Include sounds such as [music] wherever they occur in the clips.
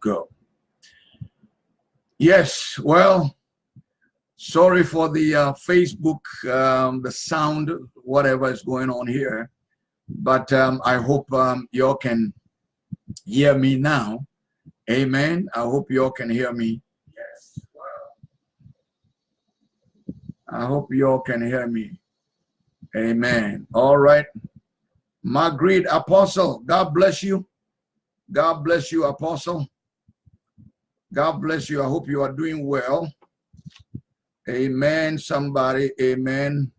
go. Yes, well, sorry for the uh, Facebook, um, the sound, whatever is going on here. But um, I hope um, y'all can hear me now. Amen. I hope y'all can hear me. Yes. I hope y'all can hear me. Amen. All right. Margaret Apostle, God bless you. God bless you, Apostle. God bless you. I hope you are doing well. Amen. Somebody, amen.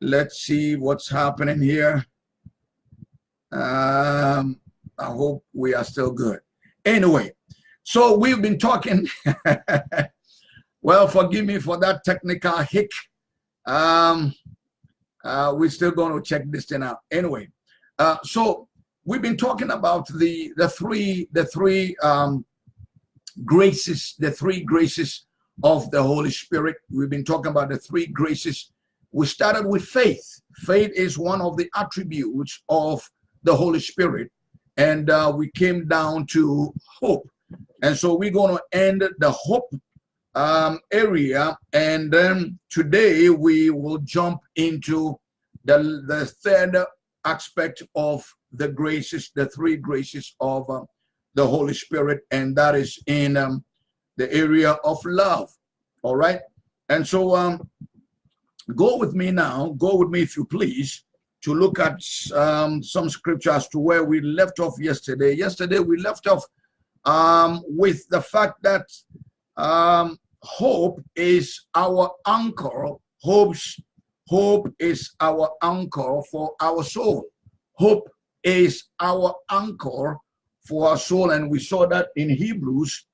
Let's see what's happening here. Um, I hope we are still good. Anyway, so we've been talking. [laughs] well, forgive me for that technical hick. Um, uh, we're still going to check this thing out. Anyway, uh, so we've been talking about the the three the three um, graces, the three graces of the Holy Spirit. We've been talking about the three graces. We started with faith. Faith is one of the attributes of the Holy Spirit. And uh, we came down to hope. And so we're going to end the hope um, area. And then today we will jump into the, the third aspect of the graces, the three graces of uh, the Holy Spirit, and that is in um, the area of love. All right. And so um, go with me now, go with me if you please, to look at um, some scriptures to where we left off yesterday. Yesterday we left off um, with the fact that um, hope is our anchor. Hope's hope is our anchor for our soul. Hope is our anchor for our soul. And we saw that in Hebrews,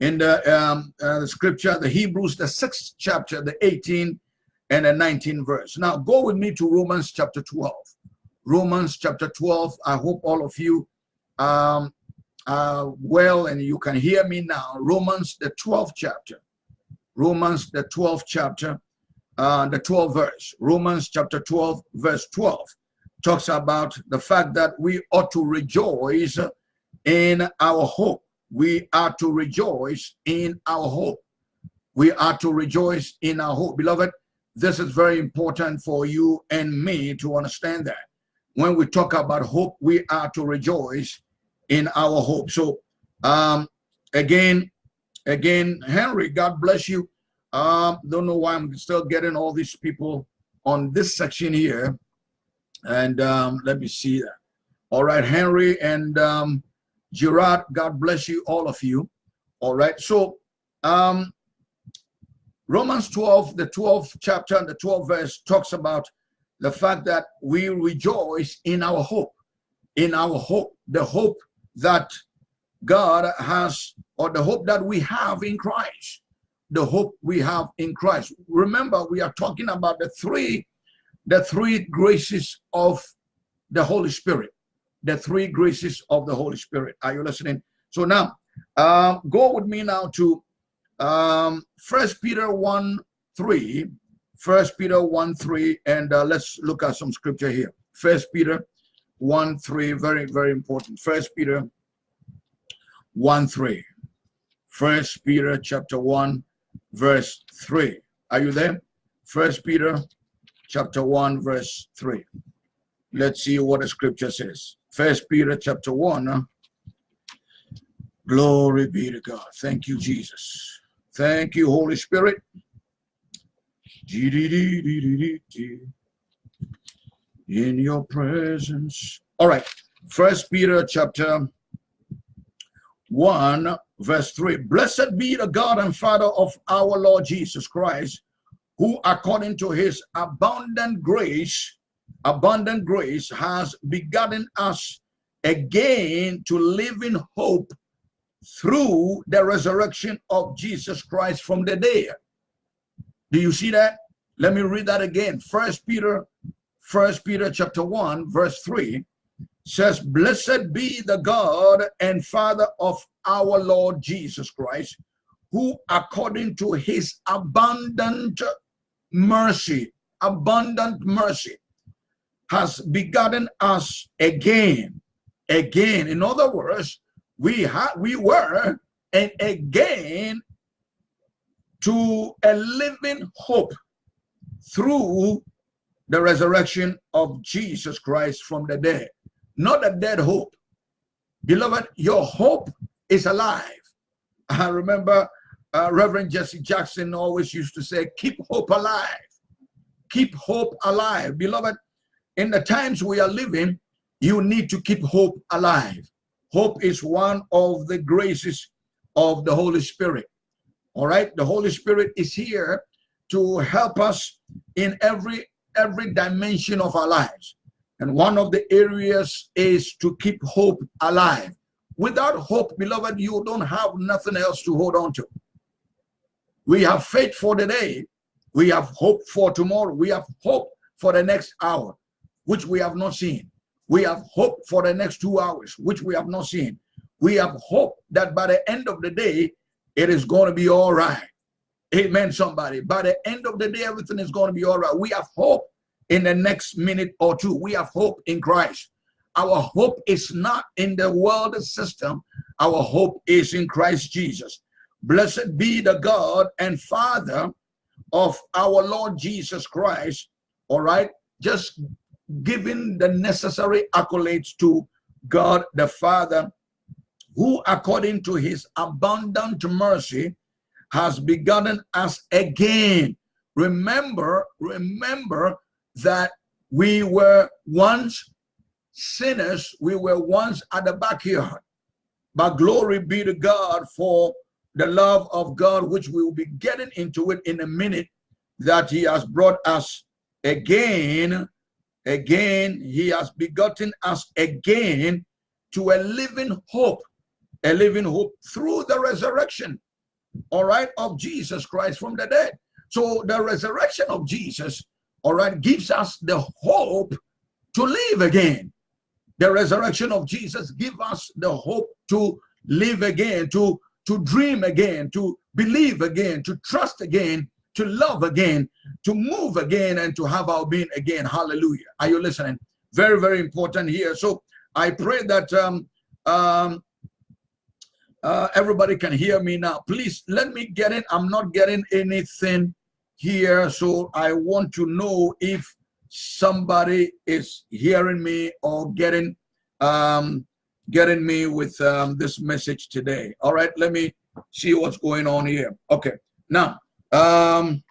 in the, um, uh, the scripture, the Hebrews, the sixth chapter, the 18 and the 19 verse. Now go with me to Romans chapter 12. Romans chapter 12. I hope all of you um, uh, well and you can hear me now. Romans, the 12th chapter. Romans, the 12th chapter, uh, the 12th verse. Romans chapter 12, verse 12 talks about the fact that we ought to rejoice in our hope. We are to rejoice in our hope. We are to rejoice in our hope. Beloved, this is very important for you and me to understand that. When we talk about hope, we are to rejoice in our hope. So um, again, again, Henry, God bless you. Um, don't know why I'm still getting all these people on this section here. And um, let me see. All right, Henry and um, Gerard, God bless you, all of you. All right, so um, Romans 12, the 12th chapter and the 12th verse talks about the fact that we rejoice in our hope, in our hope, the hope that God has, or the hope that we have in Christ, the hope we have in Christ. Remember, we are talking about the three the three graces of the Holy Spirit. The three graces of the Holy Spirit. Are you listening? So now, um, go with me now to um, First Peter 1 3. First Peter 1 3, and uh, let's look at some scripture here. First Peter 1 3, very, very important. First Peter 1 3. First Peter chapter 1, verse 3. Are you there? First Peter chapter 1, verse 3. Let's see what the scripture says. First Peter chapter 1. Glory be to God. Thank you, Jesus. Thank you, Holy Spirit. In your presence. All right. First Peter chapter 1, verse 3. Blessed be the God and Father of our Lord Jesus Christ, who according to his abundant grace, abundant grace has begotten us again to live in hope through the resurrection of Jesus Christ from the dead. Do you see that? Let me read that again. First Peter, First Peter chapter 1, verse 3 says, Blessed be the God and Father of our Lord Jesus Christ, who according to his abundant mercy, abundant mercy, has begotten us again. Again. In other words, we had we were and again to a living hope through the resurrection of Jesus Christ from the dead. Not a dead hope. Beloved, your hope is alive. I remember uh, Reverend Jesse Jackson always used to say, keep hope alive. Keep hope alive. Beloved, in the times we are living, you need to keep hope alive. Hope is one of the graces of the Holy Spirit. All right, the Holy Spirit is here to help us in every every dimension of our lives. And one of the areas is to keep hope alive. Without hope, beloved, you don't have nothing else to hold on to. We have faith for the day. We have hope for tomorrow. We have hope for the next hour, which we have not seen. We have hope for the next two hours, which we have not seen. We have hope that by the end of the day, it is going to be all right. Amen, somebody. By the end of the day, everything is going to be all right. We have hope in the next minute or two. We have hope in Christ. Our hope is not in the world system. Our hope is in Christ Jesus. Blessed be the God and Father of our Lord Jesus Christ. All right. Just giving the necessary accolades to God the Father, who according to his abundant mercy has begotten us again. Remember, remember that we were once sinners, we were once at the backyard. But glory be to God for the love of God, which we will be getting into it in a minute, that he has brought us again, again, he has begotten us again to a living hope, a living hope through the resurrection, all right, of Jesus Christ from the dead. So the resurrection of Jesus, all right, gives us the hope to live again. The resurrection of Jesus gives us the hope to live again, to to dream again, to believe again, to trust again, to love again, to move again, and to have our being again. Hallelujah. Are you listening? Very, very important here. So I pray that um, um, uh, everybody can hear me now. Please let me get in. I'm not getting anything here. So I want to know if somebody is hearing me or getting um, getting me with um, this message today. All right, let me see what's going on here. Okay, now, um,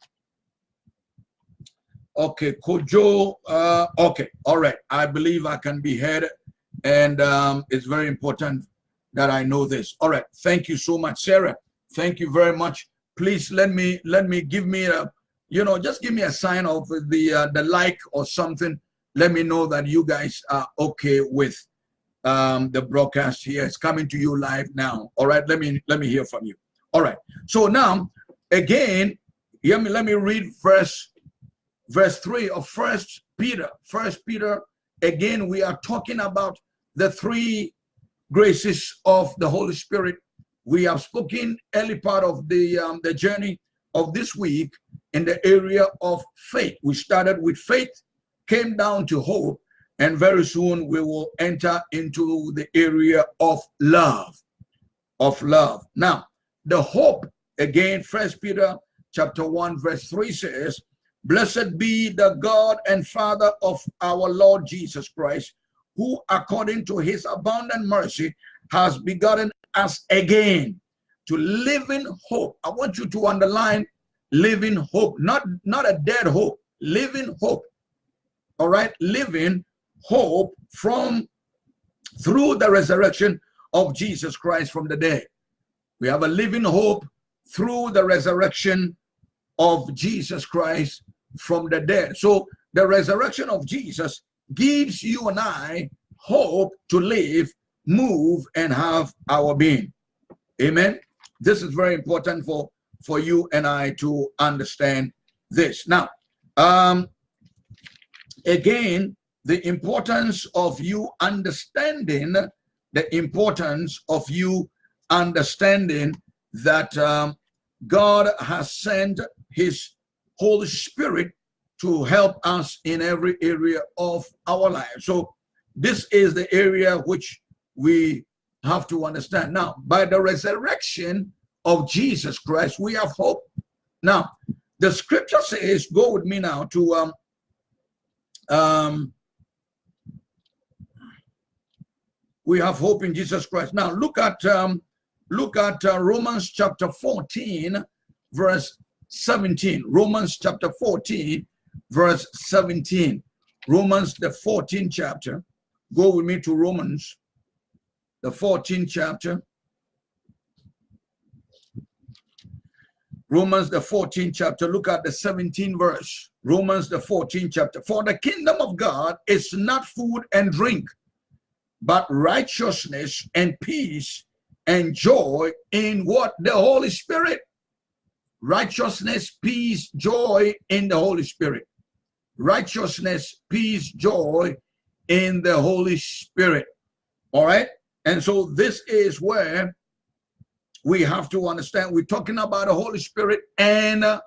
okay, Kojo, uh, okay, all right. I believe I can be heard, and um, it's very important that I know this. All right, thank you so much, Sarah. Thank you very much. Please let me let me give me a, you know, just give me a sign of the uh, the like or something. Let me know that you guys are okay with um, the broadcast here. It's coming to you live now. All right, let me let me hear from you. All right. So now, again, let me let me read verse verse three of First Peter. First Peter. Again, we are talking about the three graces of the Holy Spirit. We have spoken early part of the um, the journey of this week in the area of faith. We started with faith, came down to hope, and very soon we will enter into the area of love of love. Now the hope again first peter chapter 1 verse 3 says blessed be the god and father of our lord jesus christ who according to his abundant mercy has begotten us again to live in hope. I want you to underline living hope not not a dead hope living hope. All right? Living hope from through the resurrection of Jesus Christ from the dead. We have a living hope through the resurrection of Jesus Christ from the dead. So the resurrection of Jesus gives you and I hope to live, move, and have our being. Amen. This is very important for, for you and I to understand this. Now, um, again, the importance of you understanding the importance of you understanding that um, God has sent his Holy Spirit to help us in every area of our life. So this is the area which we have to understand. Now, by the resurrection of Jesus Christ, we have hope. Now, the scripture says, go with me now to um, um, we have hope in Jesus Christ. Now look at um, look at uh, Romans chapter 14, verse 17. Romans chapter 14, verse 17. Romans the 14th chapter. Go with me to Romans, the 14th chapter. Romans the 14th chapter, look at the 17th verse. Romans the 14th chapter. For the kingdom of God is not food and drink, but righteousness and peace and joy in what? The Holy Spirit. Righteousness, peace, joy in the Holy Spirit. Righteousness, peace, joy in the Holy Spirit. All right. And so this is where we have to understand we're talking about the Holy Spirit and uh,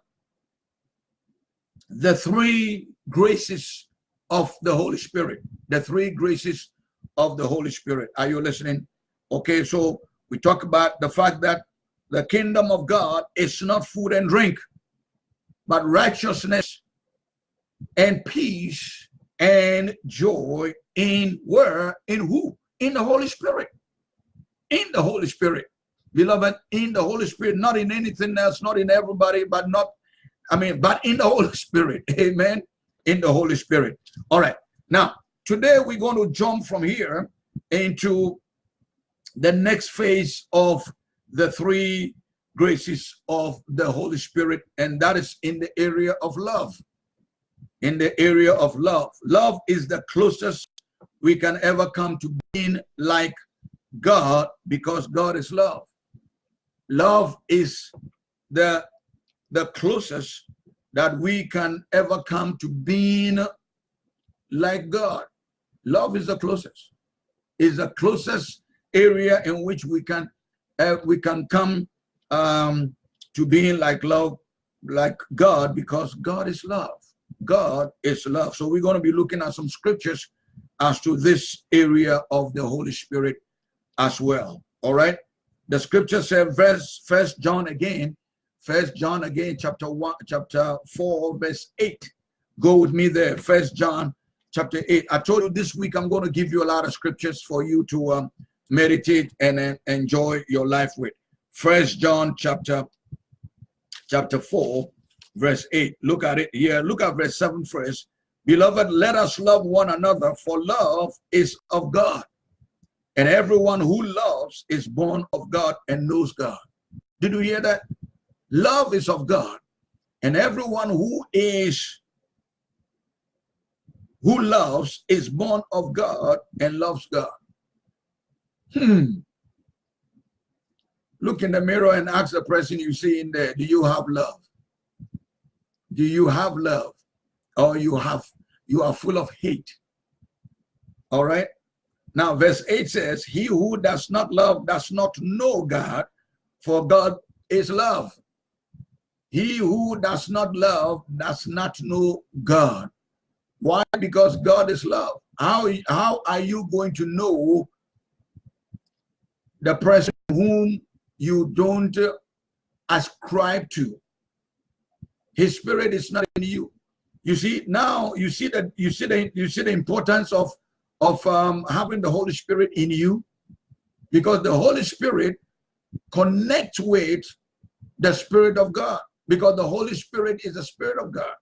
the three graces of the Holy Spirit. The three graces of the Holy Spirit. Are you listening? Okay, so we talk about the fact that the kingdom of God is not food and drink, but righteousness and peace and joy in where? In who? In the Holy Spirit. In the Holy Spirit. Beloved, in the Holy Spirit, not in anything else, not in everybody, but not, I mean, but in the Holy [laughs] Spirit. Amen. In the Holy Spirit. All right. Now, Today, we're going to jump from here into the next phase of the three graces of the Holy Spirit, and that is in the area of love. In the area of love. Love is the closest we can ever come to being like God because God is love. Love is the, the closest that we can ever come to being like God. Love is the closest. Is the closest area in which we can uh, we can come um, to being like love, like God, because God is love. God is love. So we're going to be looking at some scriptures as to this area of the Holy Spirit as well. All right. The scripture says, verse First John again, First John again, chapter one, chapter four, verse eight. Go with me there. First John chapter 8. I told you this week I'm going to give you a lot of scriptures for you to um, meditate and uh, enjoy your life with. First John chapter chapter 4, verse 8. Look at it here. Look at verse 7 first. Beloved, let us love one another, for love is of God. And everyone who loves is born of God and knows God. Did you hear that? Love is of God. And everyone who is who loves is born of God and loves God. Hmm. Look in the mirror and ask the person you see in there, do you have love? Do you have love? Or you have you are full of hate? All right. Now, verse 8 says, He who does not love does not know God, for God is love. He who does not love does not know God, why? Because God is love. How, how are you going to know the person whom you don't ascribe to? His spirit is not in you. You see, now you see that you see the you see the importance of of um, having the Holy Spirit in you, because the Holy Spirit connects with the Spirit of God, because the Holy Spirit is the Spirit of God.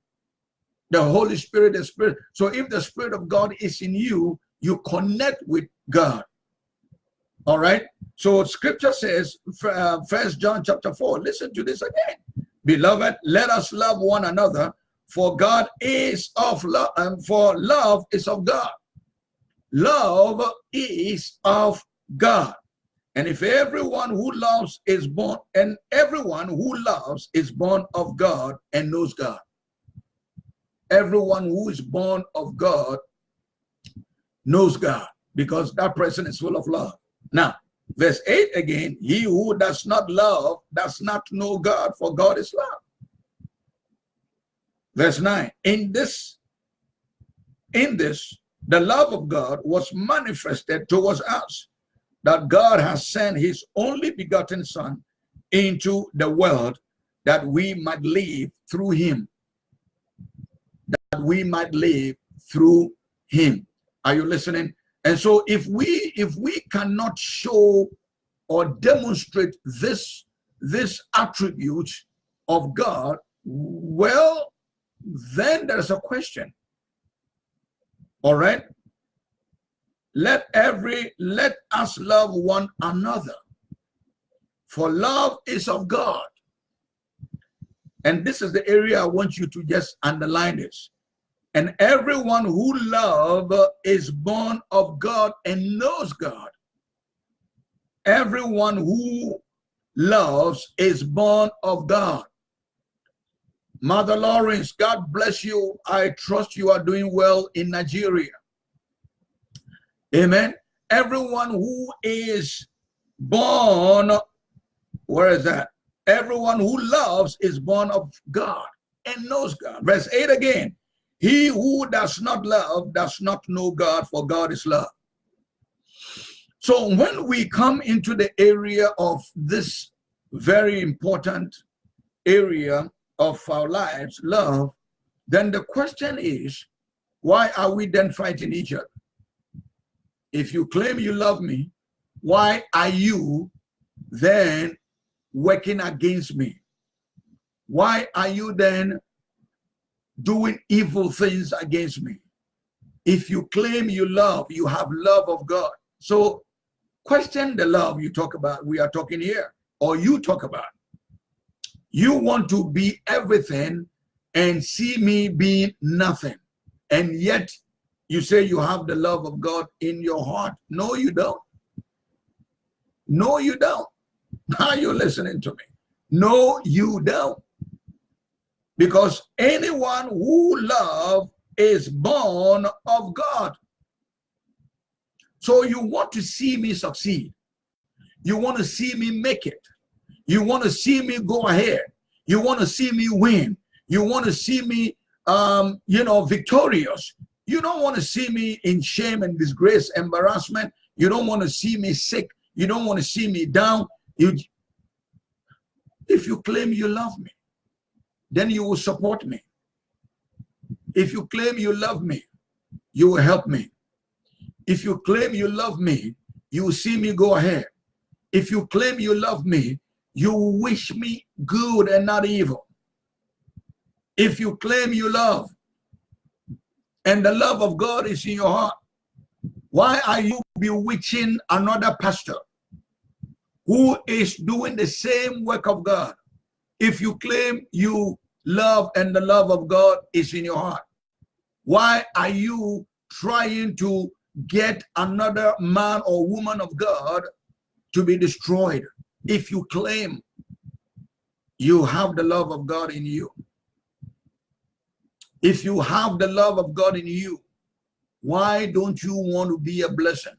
The Holy Spirit, the Spirit. So if the Spirit of God is in you, you connect with God. All right. So scripture says, uh, First John chapter 4, listen to this again. Beloved, let us love one another, for God is of love, and um, for love is of God. Love is of God. And if everyone who loves is born, and everyone who loves is born of God and knows God everyone who is born of God knows God because that person is full of love. Now, verse 8 again, he who does not love does not know God, for God is love. Verse 9, in this, in this, the love of God was manifested towards us, that God has sent his only begotten son into the world that we might live through him. That we might live through him. Are you listening? And so if we if we cannot show or demonstrate this this attribute of God, well, then there's a question. All right? Let every let us love one another. For love is of God. And this is the area I want you to just underline this. And everyone who love is born of God and knows God. Everyone who loves is born of God. Mother Lawrence, God bless you. I trust you are doing well in Nigeria. Amen. Everyone who is born, where is that? Everyone who loves is born of God and knows God. Verse 8 again. He who does not love does not know God, for God is love. So when we come into the area of this very important area of our lives, love, then the question is, why are we then fighting each other? If you claim you love me, why are you then working against me? Why are you then doing evil things against me. If you claim you love, you have love of God. So question the love you talk about, we are talking here, or you talk about. You want to be everything and see me being nothing. And yet you say you have the love of God in your heart. No, you don't. No, you don't. [laughs] Now you're listening to me. No, you don't. Because anyone who love is born of God. So you want to see me succeed. You want to see me make it. You want to see me go ahead. You want to see me win. You want to see me, um, you know, victorious. You don't want to see me in shame and disgrace, embarrassment. You don't want to see me sick. You don't want to see me down. You, if you claim you love me, then you will support me. If you claim you love me, you will help me. If you claim you love me, you will see me go ahead. If you claim you love me, you will wish me good and not evil. If you claim you love, and the love of God is in your heart, why are you bewitching another pastor who is doing the same work of God? if you claim you love and the love of God is in your heart? Why are you trying to get another man or woman of God to be destroyed if you claim you have the love of God in you? If you have the love of God in you, why don't you want to be a blessing?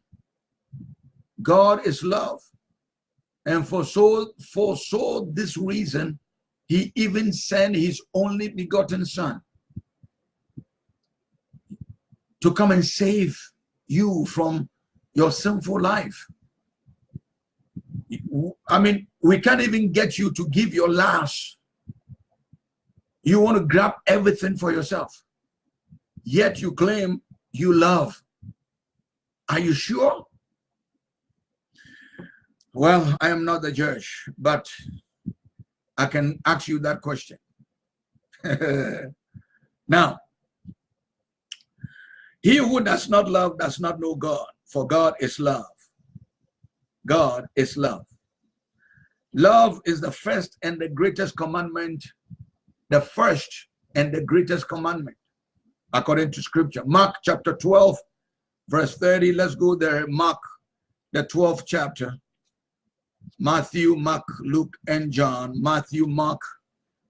God is love. And for so for so this reason, he even sent his only begotten son to come and save you from your sinful life. I mean, we can't even get you to give your last. You want to grab everything for yourself. Yet you claim you love. Are you sure? Well, I am not the judge, but I can ask you that question. [laughs] now, he who does not love does not know God, for God is love. God is love. Love is the first and the greatest commandment, the first and the greatest commandment, according to scripture. Mark chapter 12, verse 30. Let's go there. Mark, the 12th chapter. Matthew, Mark, Luke, and John. Matthew, Mark.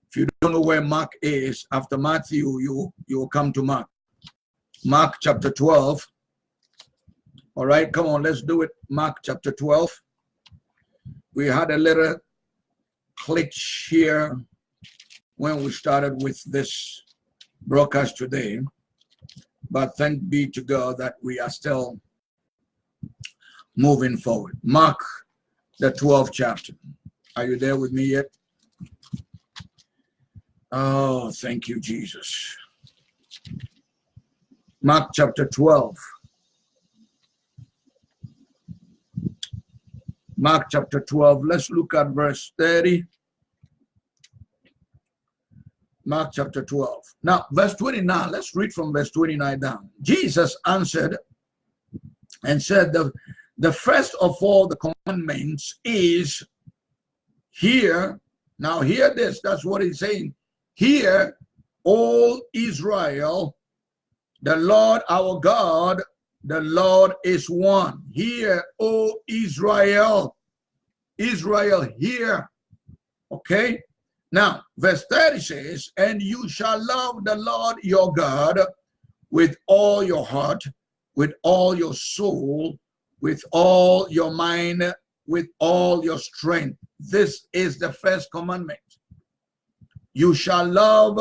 If you don't know where Mark is, after Matthew, you, you will come to Mark. Mark chapter 12. All right, come on, let's do it. Mark chapter 12. We had a little glitch here when we started with this broadcast today. But thank be to God that we are still moving forward. Mark, the 12th chapter. Are you there with me yet? Oh, thank you, Jesus. Mark chapter 12. Mark chapter 12. Let's look at verse 30. Mark chapter 12. Now, verse 29, let's read from verse 29 down. Jesus answered and said, the, the first of all the commandments is here. Now, hear this. That's what he's saying. Hear, all Israel, the Lord our God, the Lord is one. Hear, O Israel. Israel, hear. Okay? Now, verse 30 says, And you shall love the Lord your God with all your heart, with all your soul, with all your mind, with all your strength. This is the first commandment. You shall love,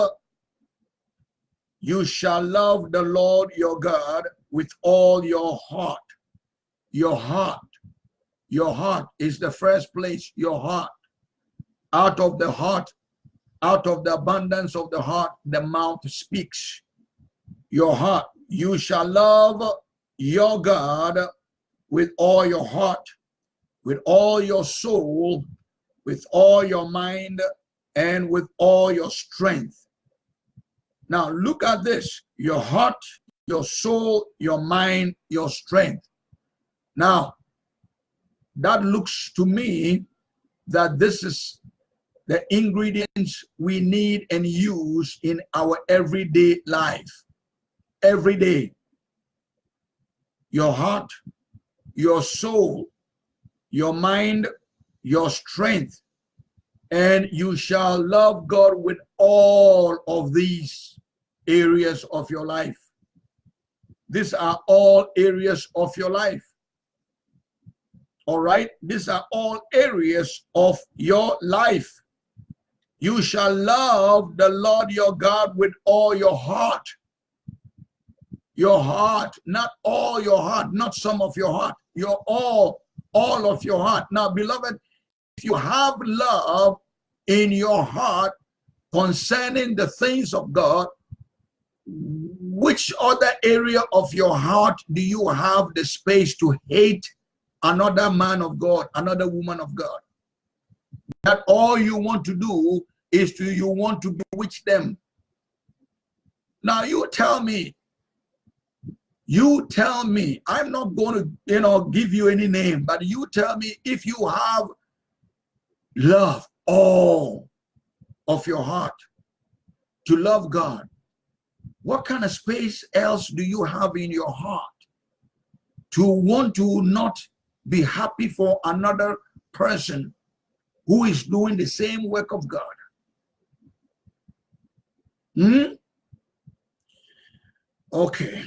you shall love the Lord your God with all your heart. Your heart, your heart is the first place, your heart. Out of the heart out of the abundance of the heart, the mouth speaks. Your heart, you shall love your God with all your heart, with all your soul, with all your mind, and with all your strength. Now look at this, your heart, your soul, your mind, your strength. Now, that looks to me that this is the ingredients we need and use in our everyday life. Every day. Your heart, your soul, your mind, your strength, and you shall love God with all of these areas of your life. These are all areas of your life. All right? These are all areas of your life. You shall love the Lord your God with all your heart. Your heart, not all your heart, not some of your heart, your all, all of your heart. Now, beloved, if you have love in your heart concerning the things of God, which other area of your heart do you have the space to hate another man of God, another woman of God? that all you want to do is to you want to bewitch them. Now you tell me, you tell me, I'm not going to, you know, give you any name, but you tell me if you have love all of your heart to love God, what kind of space else do you have in your heart to want to not be happy for another person who is doing the same work of God. Hmm? Okay.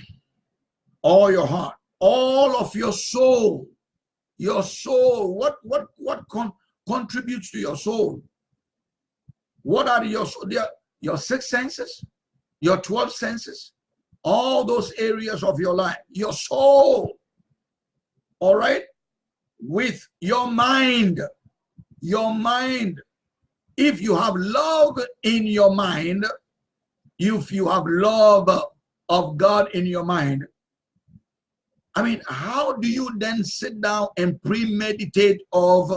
All your heart, all of your soul, your soul, what what what con contributes to your soul? What are your your six senses, your 12 senses, all those areas of your life, your soul, all right, with your mind, your mind. If you have love in your mind, if you have love of God in your mind, I mean, how do you then sit down and premeditate of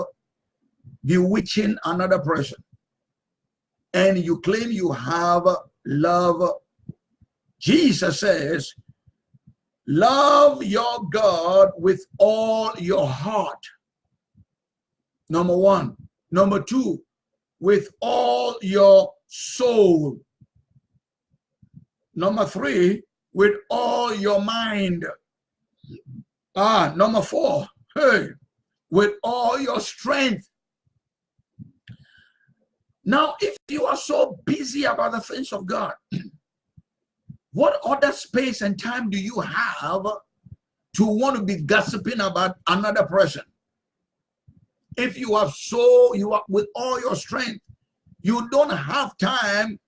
bewitching another person? And you claim you have love. Jesus says, love your God with all your heart Number one. Number two, with all your soul. Number three, with all your mind. Ah, number four, hey, with all your strength. Now, if you are so busy about the things of God, [clears throat] what other space and time do you have to want to be gossiping about another person? if you are so you are with all your strength you don't have time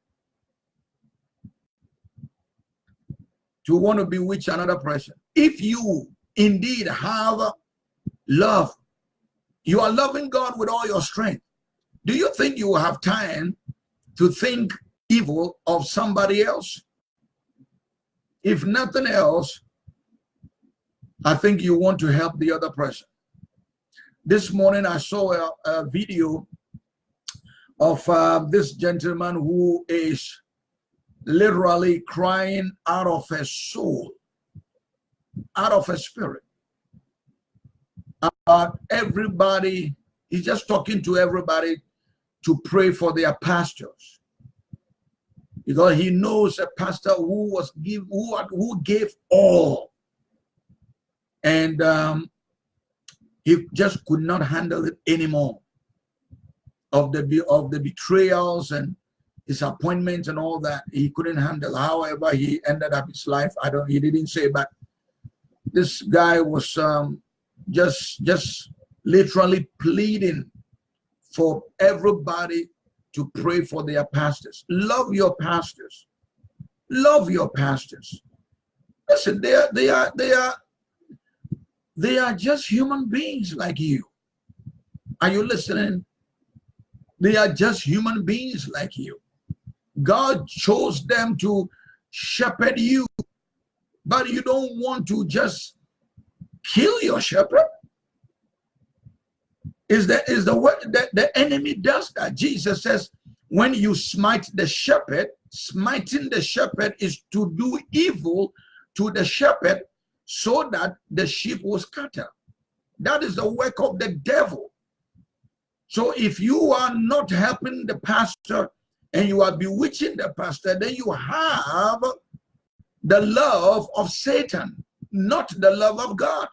to want to bewitch another person if you indeed have love. You are loving God with all your strength. Do you think you will have time to think evil of somebody else? If nothing else, I think you want to help the other person. This morning I saw a, a video of uh, this gentleman who is literally crying out of his soul, out of a spirit. About everybody, he's just talking to everybody to pray for their pastors. Because he knows a pastor who was give who, who gave all. And um, he just could not handle it anymore of the of the betrayals and disappointments and all that he couldn't handle however he ended up his life i don't he didn't say but this guy was um, just just literally pleading for everybody to pray for their pastors. Love your pastors. Love your pastors. Listen they are they are they are they are just human beings like you. Are you listening? They are just human beings like you. God chose them to shepherd you, but you don't want to just kill your shepherd. Is that is the what that the enemy does that? Jesus says, when you smite the shepherd, smiting the shepherd is to do evil to the shepherd so that the sheep will scatter. That is the work of the devil. So if you are not helping the pastor and you are bewitching the pastor, then you have the love of Satan, not the love of God.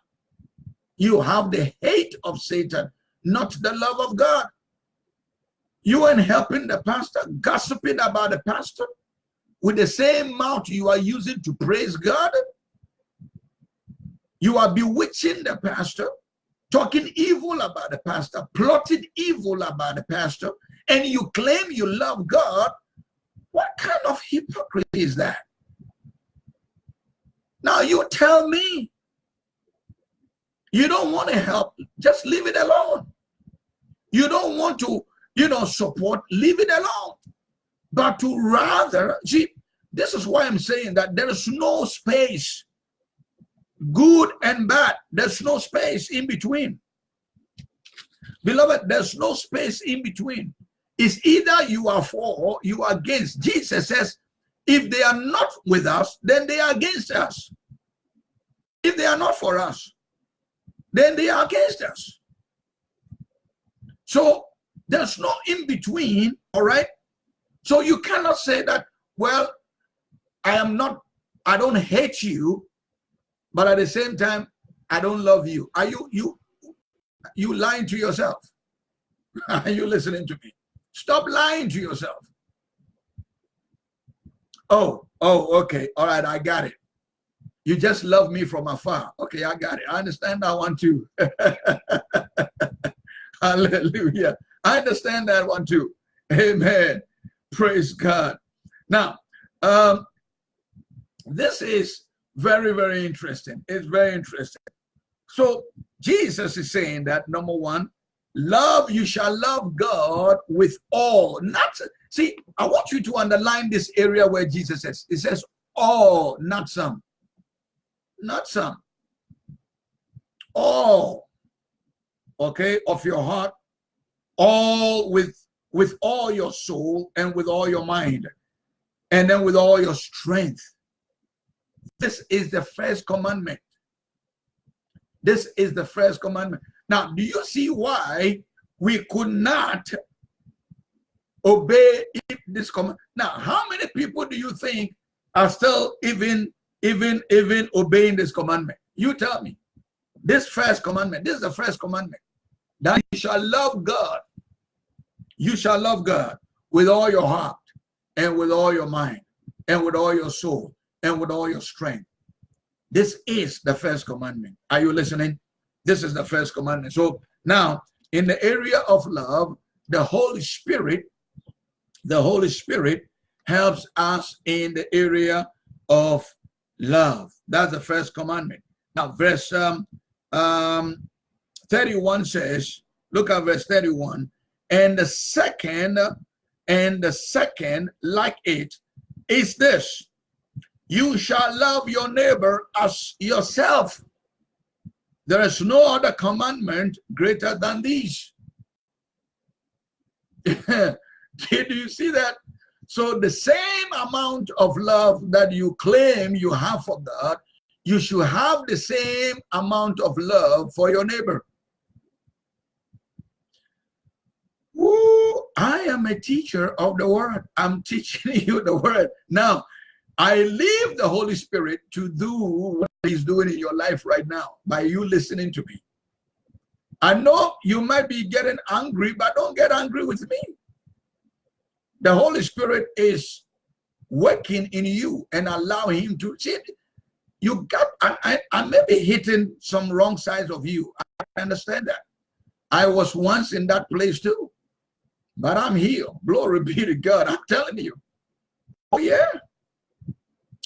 You have the hate of Satan, not the love of God. You ain't helping the pastor, gossiping about the pastor with the same mouth you are using to praise God. You are bewitching the pastor, talking evil about the pastor, plotting evil about the pastor, and you claim you love God, what kind of hypocrisy is that? Now you tell me you don't want to help, just leave it alone. You don't want to, you know, support, leave it alone. But to rather, see, this is why I'm saying that there is no space, good and bad. There's no space in between. Beloved, there's no space in between. It's either you are for or you are against. Jesus says, if they are not with us, then they are against us. If they are not for us, then they are against us. So there's no in between, all right? So you cannot say that, well, I am not, I don't hate you, but at the same time, I don't love you. Are you, you, you lying to yourself? [laughs] Are you listening to me? Stop lying to yourself. Oh, oh, okay. All right, I got it. You just love me from afar. Okay, I got it. I understand that one too. [laughs] Hallelujah. I understand that one too. Amen. Praise God. Now, um, this is very, very interesting. It's very interesting. So Jesus is saying that number one, Love, you shall love God with all. Not see, I want you to underline this area where Jesus says, it says all, not some. Not some. All, okay, of your heart, all with with all your soul and with all your mind, and then with all your strength. This is the first commandment. This is the first commandment. Now, do you see why we could not obey this command? Now, how many people do you think are still even, even, even obeying this commandment? You tell me. This first commandment, this is the first commandment. That you shall love God. You shall love God with all your heart and with all your mind and with all your soul and with all your strength. This is the first commandment. Are you listening? This is the first commandment. So now, in the area of love, the Holy Spirit, the Holy Spirit helps us in the area of love. That's the first commandment. Now, verse um, um, 31 says, look at verse 31, and the second, and the second like it is this, you shall love your neighbor as yourself. There is no other commandment greater than these. [laughs] Did you see that? So the same amount of love that you claim you have for God, you should have the same amount of love for your neighbor. Woo, I am a teacher of the word. I'm [laughs] teaching you the word. Now, I leave the Holy Spirit to do what he's doing in your life right now by you listening to me. I know you might be getting angry, but don't get angry with me. The Holy Spirit is working in you and allow him to see you got I, I, I may be hitting some wrong sides of you. I understand that. I was once in that place too but i'm healed glory be to god. I'm telling you. Oh yeah.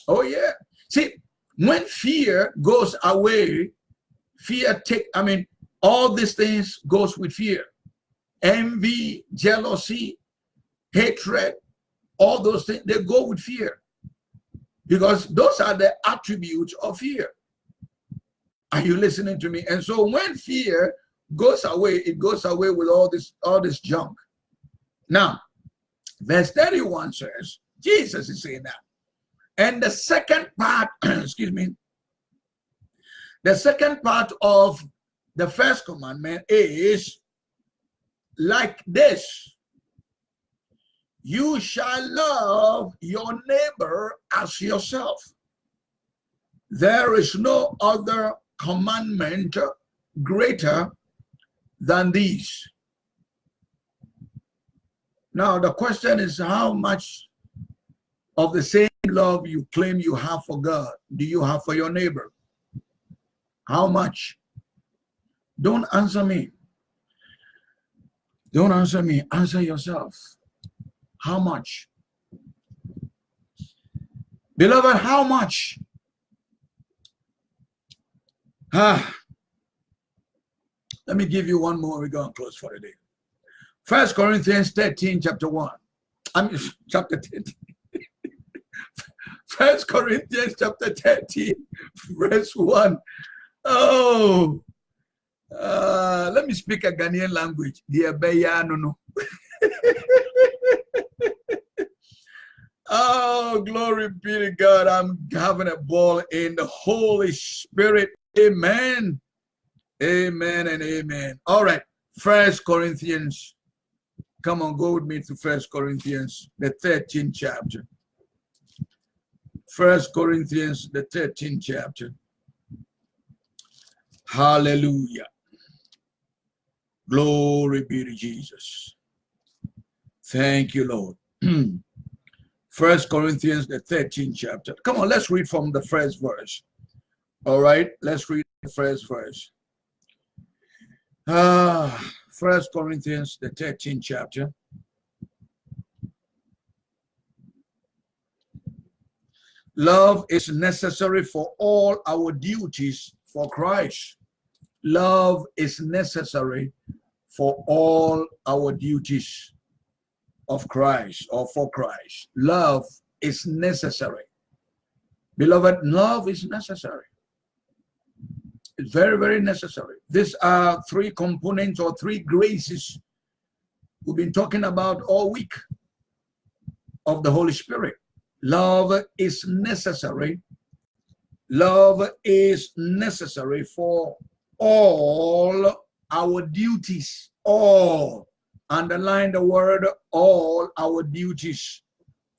Oh yeah. See when fear goes away fear take i mean all these things goes with fear. Envy jealousy hatred all those things they go with fear. Because those are the attributes of fear. Are you listening to me? And so when fear goes away it goes away with all this all this junk. Now verse 31 says jesus is saying that. And the second part [clears throat] excuse me the second part of the first commandment is like this you shall love your neighbor as yourself. There is no other commandment greater than these. Now, the question is how much of the same love you claim you have for God do you have for your neighbor? How much? Don't answer me. Don't answer me. Answer yourself. How much? Beloved, how much? Ah, let me give you one more. We're going to close for the day. First Corinthians 13, chapter 1. I mean, [laughs] chapter 13. [laughs] First Corinthians chapter 13, verse 1. Oh, uh, let me speak a Ghanaian language. [laughs] Oh, glory be to God. I'm having a ball in the Holy Spirit. Amen. Amen and amen. All right. First Corinthians. Come on, go with me to First Corinthians, the 13th chapter. First Corinthians, the 13th chapter. Hallelujah. Glory be to Jesus. Thank you, Lord. [clears throat] First Corinthians, the 13th chapter. Come on, let's read from the first verse. All right, let's read the first verse. Ah, First Corinthians, the 13th chapter. Love is necessary for all our duties for Christ. Love is necessary for all our duties of Christ or for Christ. Love is necessary. Beloved, love is necessary. It's very, very necessary. These are three components or three graces we've been talking about all week of the Holy Spirit. Love is necessary. Love is necessary for all our duties, all underline the word all our duties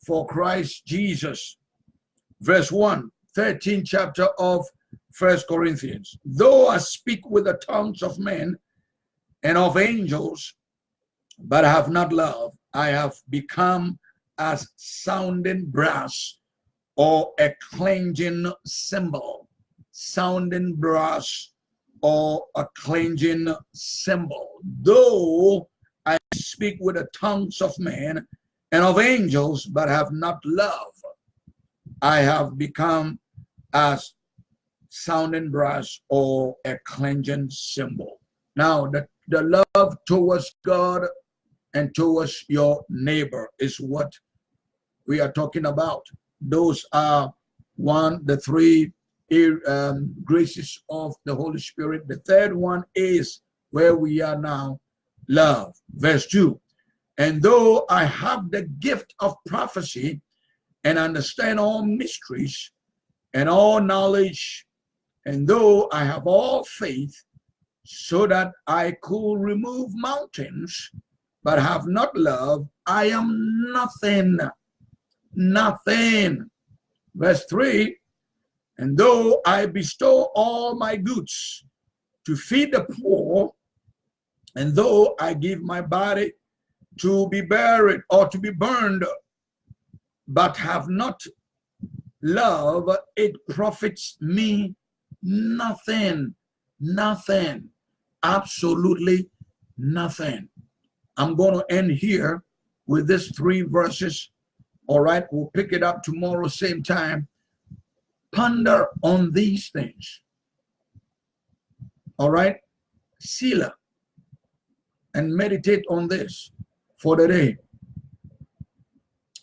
for Christ Jesus. Verse 1, 13th chapter of First Corinthians. Though I speak with the tongues of men and of angels, but I have not love, I have become as sounding brass or a clanging cymbal. Sounding brass or a clanging cymbal. Though I speak with the tongues of men and of angels, but have not love. I have become as sounding brass or a clanging cymbal. Now, the, the love towards God and towards your neighbor is what we are talking about. Those are one, the three um, graces of the Holy Spirit. The third one is where we are now, love. Verse 2. And though I have the gift of prophecy and understand all mysteries and all knowledge, and though I have all faith so that I could remove mountains, but have not love, I am nothing. Nothing. Verse 3 And though I bestow all my goods to feed the poor, and though I give my body to be buried or to be burned, but have not love, it profits me nothing, nothing, absolutely nothing. I'm going to end here with these three verses. All right, we'll pick it up tomorrow, same time. Ponder on these things. All right, Selah, and meditate on this for the day.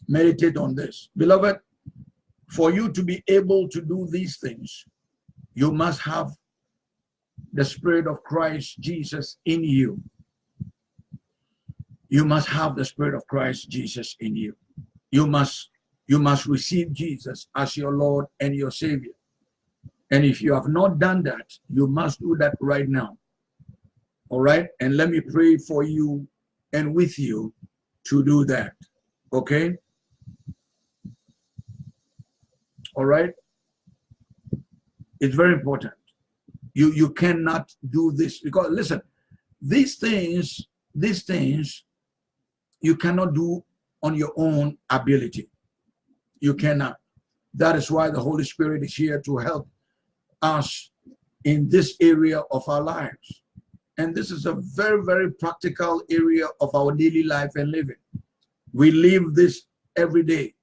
Meditate on this. Beloved, for you to be able to do these things, you must have the Spirit of Christ Jesus in you. You must have the Spirit of Christ Jesus in you. You must you must receive Jesus as your Lord and your Savior. And if you have not done that, you must do that right now. All right? And let me pray for you and with you to do that. Okay? All right? It's very important. You you cannot do this because listen, these things, these things you cannot do on your own ability. You cannot. That is why the Holy Spirit is here to help us in this area of our lives. And this is a very, very practical area of our daily life and living. We live this every day.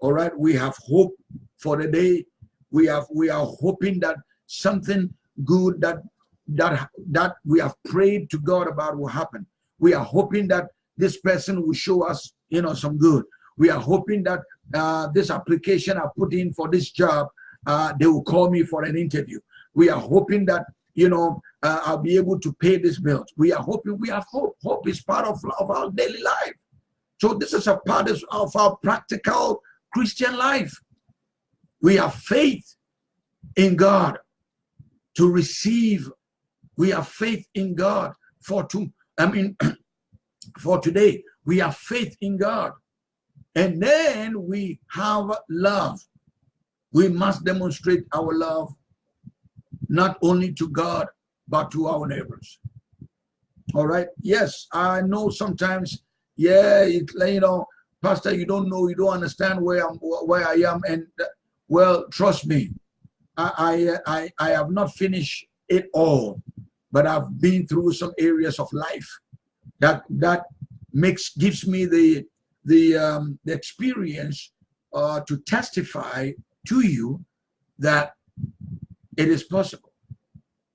All right. We have hope for the day. We have we are hoping that something good that that that we have prayed to God about will happen. We are hoping that this person will show us, you know, some good. We are hoping that uh, this application I put in for this job, uh, they will call me for an interview. We are hoping that you know, uh, I'll be able to pay this bill. We are hoping, we have hope. Hope is part of, of our daily life. So this is a part of our practical Christian life. We have faith in God to receive. We have faith in God for to, I mean, [clears throat] for today. We have faith in God. And then we have love. We must demonstrate our love not only to God, but to our neighbors. All right. Yes, I know sometimes, yeah, it, you know, Pastor, you don't know, you don't understand where I'm, where I am. And well, trust me, I, I, I have not finished it all, but I've been through some areas of life that, that makes, gives me the, the, um, the experience uh, to testify to you that it is possible.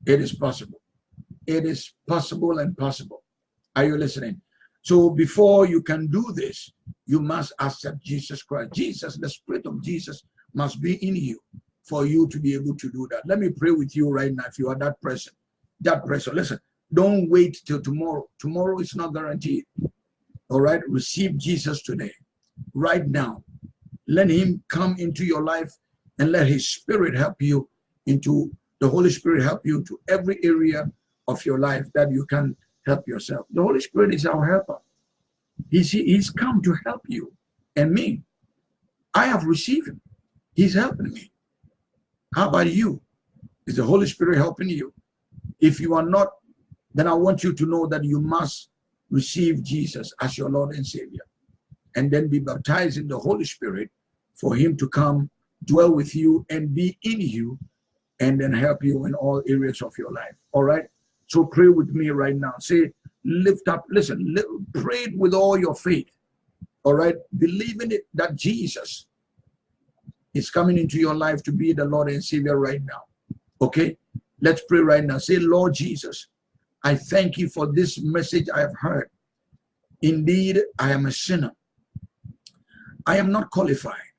It is possible. It is possible and possible. Are you listening? So before you can do this, you must accept Jesus Christ. Jesus, the Spirit of Jesus must be in you for you to be able to do that. Let me pray with you right now if you are that person. That person. Listen, don't wait till tomorrow. Tomorrow is not guaranteed. All right? Receive Jesus today, right now. Let him come into your life and let his spirit help you into the Holy Spirit help you to every area of your life that you can help yourself. The Holy Spirit is our helper. He's, he's come to help you and me. I have received him. He's helping me. How about you? Is the Holy Spirit helping you? If you are not, then I want you to know that you must receive Jesus as your Lord and Savior and then be baptized in the Holy Spirit for him to come dwell with you and be in you and then help you in all areas of your life. All right. So pray with me right now. Say, lift up, listen, lift, pray with all your faith. All right. Believe in it that Jesus is coming into your life to be the Lord and Savior right now. Okay. Let's pray right now. Say, Lord Jesus, I thank you for this message I have heard. Indeed, I am a sinner. I am not qualified,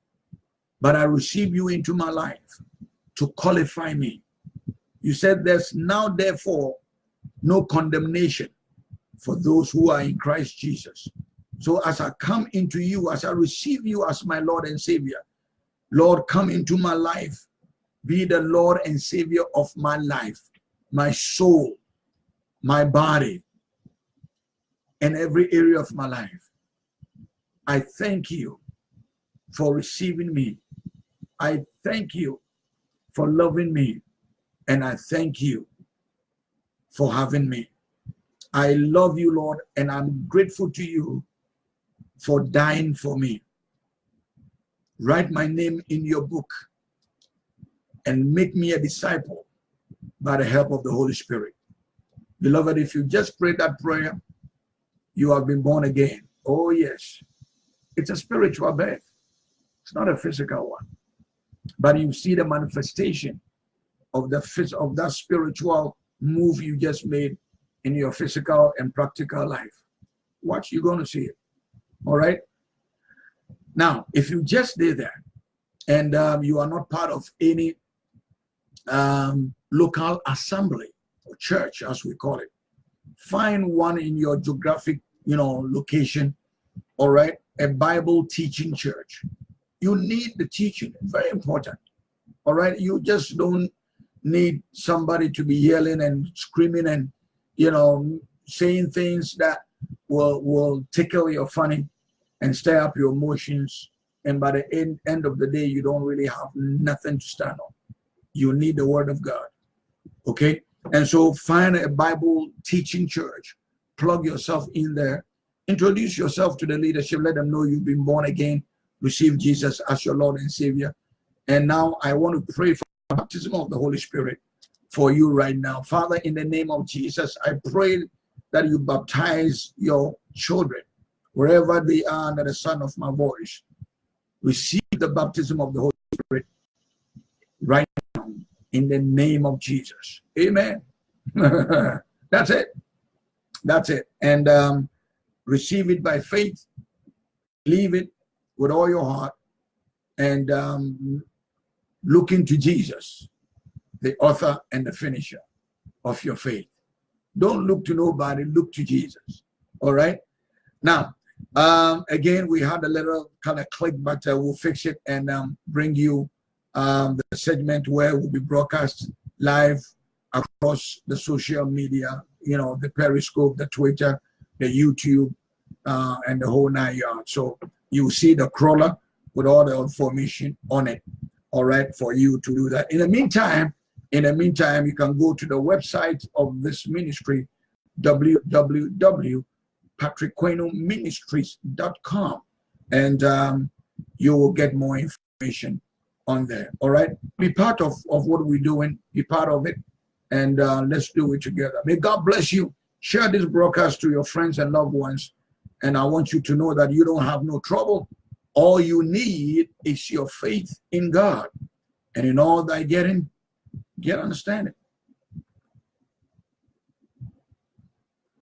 but I receive you into my life to qualify me. You said there's now therefore no condemnation for those who are in Christ Jesus. So as I come into you, as I receive you as my Lord and Savior, Lord, come into my life. Be the Lord and Savior of my life, my soul, my body, and every area of my life. I thank you for receiving me. I thank you for loving me. And I thank you for having me. I love you, Lord, and I'm grateful to you for dying for me. Write my name in your book and make me a disciple by the help of the Holy Spirit. Beloved, if you just pray that prayer, you have been born again. Oh, yes. It's a spiritual birth. It's not a physical one. But you see the manifestation of the of that spiritual move you just made in your physical and practical life. Watch, you're going to see it. All right. Now, if you just did that and um, you are not part of any um, local assembly or church, as we call it, find one in your geographic, you know, location. All right. A Bible teaching church. You need the teaching. Very important. All right. You just don't need somebody to be yelling and screaming and, you know, saying things that will, will tickle your funny and stir up your emotions. And by the end, end of the day, you don't really have nothing to stand on. You need the word of God. Okay? And so find a Bible teaching church, plug yourself in there, introduce yourself to the leadership, let them know you've been born again, receive Jesus as your Lord and Savior. And now I want to pray for baptism of the Holy Spirit for you right now. Father, in the name of Jesus, I pray that you baptize your children wherever they are under the sound of my voice. Receive the baptism of the Holy Spirit right now in the name of Jesus. Amen. [laughs] That's it. That's it. And um, receive it by faith. Believe it with all your heart. And um, into Jesus, the author and the finisher of your faith. Don't look to nobody, look to Jesus. All right? Now, um, again, we had a little kind of click, but uh, we'll fix it and um, bring you um, the segment where we'll be broadcast live across the social media, you know, the Periscope, the Twitter, the YouTube, uh, and the whole nine yards. So you see the crawler with all the information on it, all right, for you to do that. In the meantime, in the meantime, you can go to the website of this ministry, www patrickquenoministries.com and um, you will get more information on there. All right. Be part of, of what we're doing, be part of it, and uh, let's do it together. May God bless you. Share this broadcast to your friends and loved ones. And I want you to know that you don't have no trouble. All you need is your faith in God. And in all thy getting, get understanding.